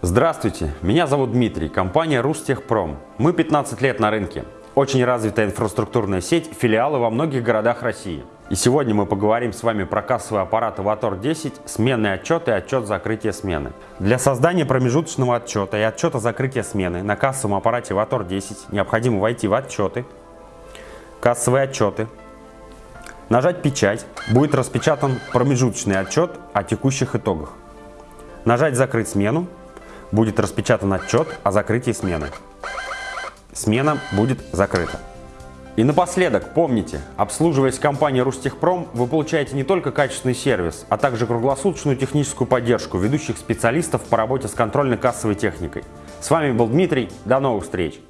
Здравствуйте, меня зовут Дмитрий, компания Рустехпром. Мы 15 лет на рынке. Очень развитая инфраструктурная сеть, филиалы во многих городах России. И сегодня мы поговорим с вами про кассовый аппарат Avator 10, сменный отчет и отчет закрытия смены. Для создания промежуточного отчета и отчета закрытия смены на кассовом аппарате Avator 10 необходимо войти в отчеты, кассовые отчеты, нажать печать, будет распечатан промежуточный отчет о текущих итогах. Нажать «Закрыть смену», будет распечатан отчет о закрытии смены. Смена будет закрыта. И напоследок, помните, обслуживаясь компанией Рустехпром, вы получаете не только качественный сервис, а также круглосуточную техническую поддержку ведущих специалистов по работе с контрольно-кассовой техникой. С вами был Дмитрий, до новых встреч!